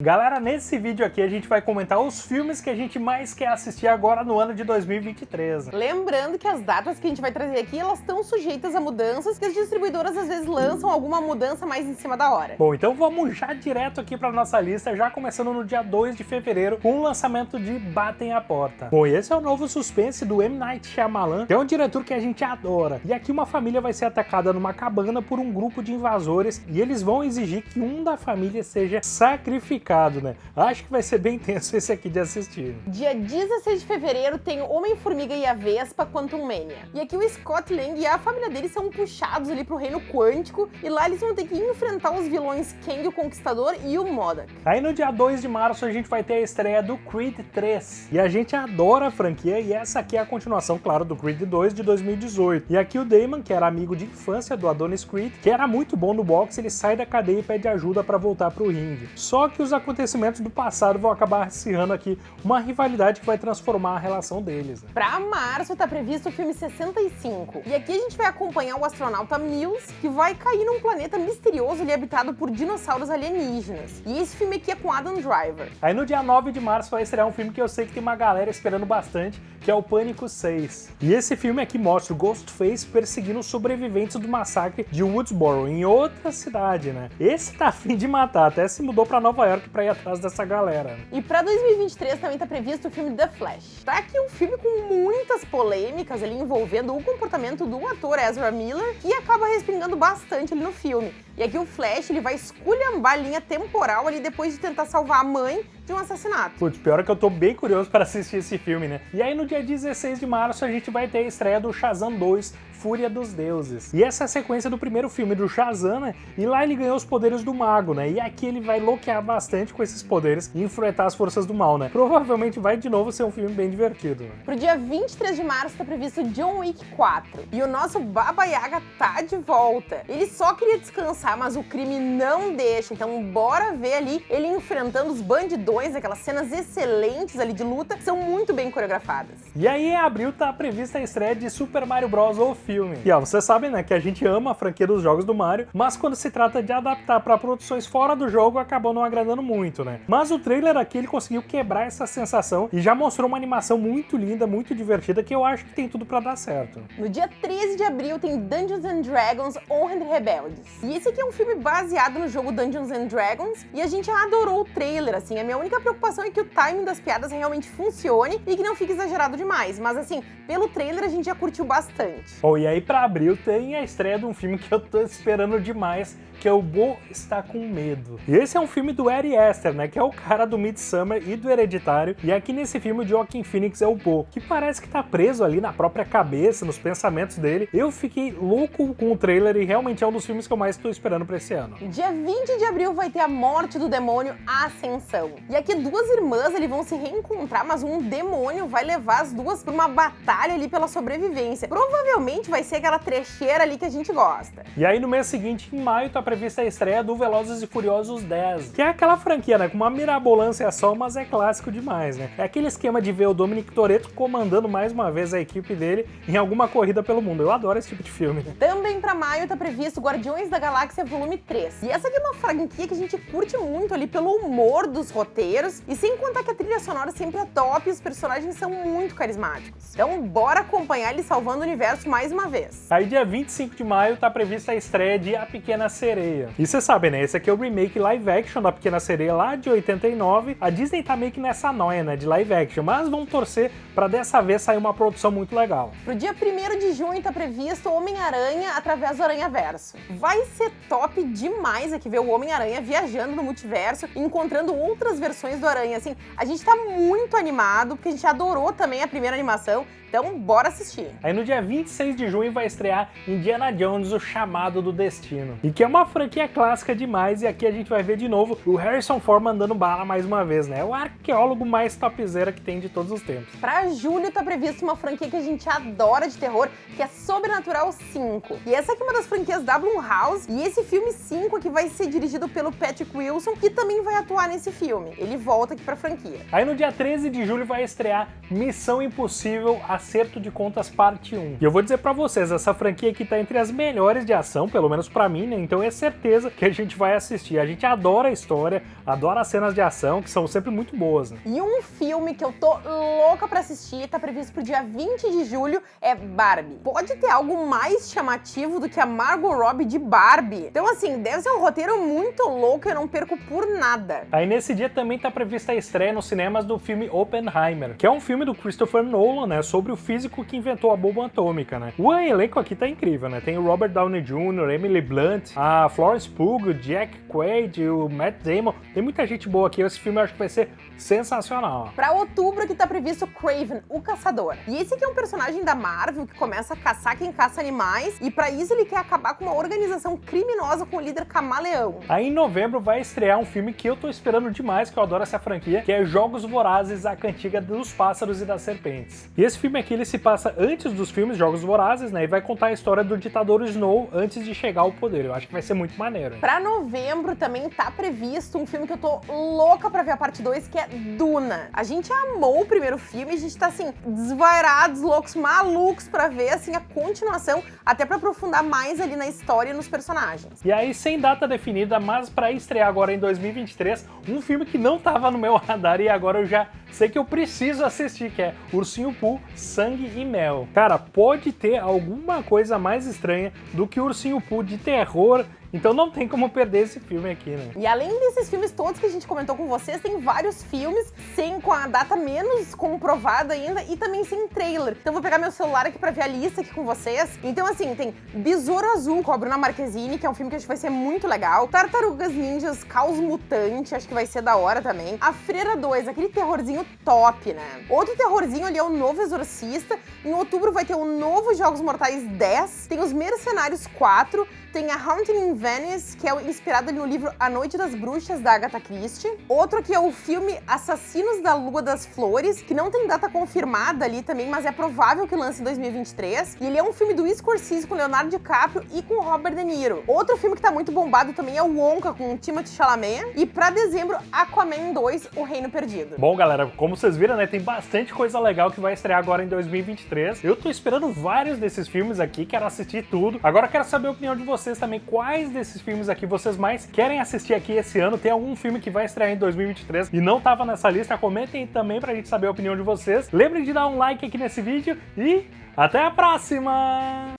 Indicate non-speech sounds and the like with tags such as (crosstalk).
Galera, nesse vídeo aqui a gente vai comentar os filmes que a gente mais quer assistir agora no ano de 2023. Lembrando que as datas que a gente vai trazer aqui, elas estão sujeitas a mudanças, que as distribuidoras às vezes lançam alguma mudança mais em cima da hora. Bom, então vamos já direto aqui para nossa lista, já começando no dia 2 de fevereiro, com o lançamento de Batem a Porta. Bom, esse é o novo suspense do M. Night Shyamalan, que é um diretor que a gente adora. E aqui uma família vai ser atacada numa cabana por um grupo de invasores e eles vão exigir que um da família seja sacrificado né? Acho que vai ser bem tenso esse aqui de assistir. Dia 16 de fevereiro tem Homem-Formiga e a Vespa Quantum Mania. E aqui o Scott Lang e a família dele são puxados ali pro reino quântico e lá eles vão ter que enfrentar os vilões Kang o Conquistador e o Modok. Aí no dia 2 de março a gente vai ter a estreia do Creed 3. E a gente adora a franquia e essa aqui é a continuação, claro, do Creed 2 de 2018. E aqui o Damon, que era amigo de infância do Adonis Creed, que era muito bom no boxe, ele sai da cadeia e pede ajuda para voltar pro ringue. Só que os acontecimentos do passado vão acabar acirrando aqui uma rivalidade que vai transformar a relação deles. Né? Pra março tá previsto o filme 65. E aqui a gente vai acompanhar o astronauta Mills, que vai cair num planeta misterioso ali habitado por dinossauros alienígenas. E esse filme aqui é com Adam Driver. Aí no dia 9 de março vai estrear um filme que eu sei que tem uma galera esperando bastante, que é o Pânico 6. E esse filme aqui mostra o Ghostface perseguindo os sobreviventes do massacre de Woodsboro, em outra cidade, né? Esse tá afim de matar, até se mudou pra Nova York pra ir atrás dessa galera. E pra 2023 também tá previsto o filme The Flash. Tá aqui um filme com muitas polêmicas ali envolvendo o comportamento do ator Ezra Miller, que acaba respingando bastante ali no filme. E aqui o Flash ele vai esculhambar a linha temporal ali depois de tentar salvar a mãe de um assassinato. Putz, pior é que eu tô bem curioso para assistir esse filme, né? E aí no dia 16 de março a gente vai ter a estreia do Shazam 2, Fúria dos Deuses. E essa é a sequência do primeiro filme do Shazam, né? E lá ele ganhou os poderes do mago, né? E aqui ele vai loquear bastante com esses poderes e enfrentar as forças do mal, né? Provavelmente vai de novo ser um filme bem divertido. Né? Pro dia 23 de março tá previsto John Wick 4. E o nosso Baba Yaga tá de volta. Ele só queria descansar, mas o crime não deixa. Então bora ver ali ele enfrentando os bandidões aquelas cenas excelentes ali de luta, que são muito bem coreografadas. E aí em abril tá prevista a estreia de Super Mario Bros. o filme. E ó, vocês sabem né, que a gente ama a franquia dos jogos do Mario, mas quando se trata de adaptar para produções fora do jogo, acabou não agradando muito, né? Mas o trailer aqui, ele conseguiu quebrar essa sensação e já mostrou uma animação muito linda, muito divertida, que eu acho que tem tudo para dar certo. No dia 13 de abril tem Dungeons and Dragons Honra de Rebeldes. E esse aqui é um filme baseado no jogo Dungeons and Dragons, e a gente adorou o trailer, assim, é minha única preocupação é que o timing das piadas realmente funcione e que não fique exagerado demais. Mas assim, pelo trailer a gente já curtiu bastante. Bom, e aí pra abril tem a estreia de um filme que eu tô esperando demais, que é o Bo Está Com Medo. E esse é um filme do Ari Aster, né, que é o cara do Midsummer e do Hereditário, e aqui nesse filme o Joaquin Phoenix é o Bo, que parece que tá preso ali na própria cabeça, nos pensamentos dele. Eu fiquei louco com o trailer e realmente é um dos filmes que eu mais estou esperando pra esse ano. Dia 20 de abril vai ter a morte do demônio Ascensão. E aqui duas irmãs ali vão se reencontrar, mas um demônio vai levar as duas pra uma batalha ali pela sobrevivência. Provavelmente vai ser aquela trecheira ali que a gente gosta. E aí no mês seguinte, em maio, tá prevista a estreia do Velozes e Furiosos 10, que é aquela franquia, né, com uma mirabolância só, mas é clássico demais, né? É aquele esquema de ver o Dominic Toretto comandando mais uma vez a equipe dele em alguma corrida pelo mundo. Eu adoro esse tipo de filme. Né? Também pra maio tá previsto Guardiões da Galáxia Volume 3. E essa aqui é uma franquia que a gente curte muito ali pelo humor dos roteiros, e sem contar que a trilha sonora sempre é top e os personagens são muito carismáticos. Então bora acompanhar ele salvando o universo mais uma vez. Aí dia 25 de maio tá prevista a estreia de A Pequena Sereia. E você sabe, né? Esse aqui é o remake live action da Pequena Sereia lá de 89. A Disney tá meio que nessa noia, né? De live action, mas vamos torcer pra dessa vez sair uma produção muito legal. Pro dia 1 de junho tá previsto Homem-Aranha através do Aranha Verso. Vai ser top demais aqui ver o Homem-Aranha viajando no multiverso e encontrando outras versões do Aranha. Assim, a gente tá muito animado, porque a gente adorou também a primeira animação. Então, bora assistir. Aí no dia 26 de junho vai estrear Indiana Jones, O Chamado do Destino. E que é uma franquia clássica demais, e aqui a gente vai ver de novo o Harrison Ford mandando bala mais uma vez, né? O arqueólogo mais topzera que tem de todos os tempos. Pra julho tá previsto uma franquia que a gente adora de terror, que é Sobrenatural 5. E essa aqui é uma das franquias da Blumhouse, e esse filme 5 aqui vai ser dirigido pelo Patrick Wilson, que também vai atuar nesse filme. Ele volta aqui pra franquia. Aí no dia 13 de julho vai estrear Missão Impossível, Acerto de Contas Parte 1. E eu vou dizer pra vocês, essa franquia aqui tá entre as melhores de ação, pelo menos pra mim, né? Então esse certeza que a gente vai assistir. A gente adora a história, adora as cenas de ação, que são sempre muito boas, né? E um filme que eu tô louca pra assistir, tá previsto pro dia 20 de julho, é Barbie. Pode ter algo mais chamativo do que a Margot Robbie de Barbie. Então, assim, deve ser um roteiro muito louco, eu não perco por nada. Aí nesse dia também tá prevista a estreia nos cinemas do filme Oppenheimer, que é um filme do Christopher Nolan, né, sobre o físico que inventou a bomba atômica, né. O elenco aqui tá incrível, né, tem o Robert Downey Jr., Emily Blunt, a Florence Pugh, o Jack Quaid, o Matt Damon, tem muita gente boa aqui, esse filme eu acho que vai ser sensacional. Pra outubro que tá previsto Craven, o Caçador. E esse aqui é um personagem da Marvel que começa a caçar quem caça animais, e pra isso ele quer acabar com uma organização criminosa com o líder Camaleão. Aí em novembro vai estrear um filme que eu tô esperando demais, que eu adoro essa franquia, que é Jogos Vorazes, a cantiga dos pássaros e das serpentes. E esse filme aqui ele se passa antes dos filmes Jogos Vorazes, né, e vai contar a história do ditador Snow antes de chegar ao poder. Eu acho que vai ser muito maneiro. Hein? Pra novembro também tá previsto um filme que eu tô louca pra ver a parte 2, que é Duna. A gente amou o primeiro filme, a gente tá assim, desvairados, loucos, malucos pra ver assim a continuação, até pra aprofundar mais ali na história e nos personagens. E aí, sem data definida, mas pra estrear agora em 2023, um filme que não tava no meu (laughs) radar e agora eu já sei que eu preciso assistir, que é Ursinho Pooh, Sangue e Mel. Cara, pode ter alguma coisa mais estranha do que Ursinho Pooh de terror então não tem como perder esse filme aqui, né? E além desses filmes todos que a gente comentou com vocês, tem vários filmes sem com a data menos comprovada ainda e também sem trailer. Então vou pegar meu celular aqui pra ver a lista aqui com vocês. Então assim, tem Besouro Azul com a Bruna Marquezine, que é um filme que acho que vai ser muito legal. Tartarugas Ninjas Caos Mutante, acho que vai ser da hora também. A Freira 2, aquele terrorzinho top, né? Outro terrorzinho ali é o Novo Exorcista. Em outubro vai ter o novo Jogos Mortais 10. Tem os Mercenários 4. Tem a Haunting in Venice, que é inspirado no livro A Noite das Bruxas, da Agatha Christie. Outro que é o filme Assassinos da Lua das Flores, que não tem data confirmada ali também, mas é provável que lance em 2023. E ele é um filme do Scorsese com Leonardo DiCaprio e com Robert De Niro. Outro filme que tá muito bombado também é o Wonka, com Timothée Chalamet. E pra dezembro, Aquaman 2, O Reino Perdido. Bom, galera, como vocês viram, né, tem bastante coisa legal que vai estrear agora em 2023. Eu tô esperando vários desses filmes aqui, quero assistir tudo. Agora quero saber a opinião de vocês também, quais desses filmes aqui vocês mais querem assistir aqui esse ano. Tem algum filme que vai estrear em 2023 e não tava nessa lista? Comentem também pra gente saber a opinião de vocês. Lembrem de dar um like aqui nesse vídeo e até a próxima!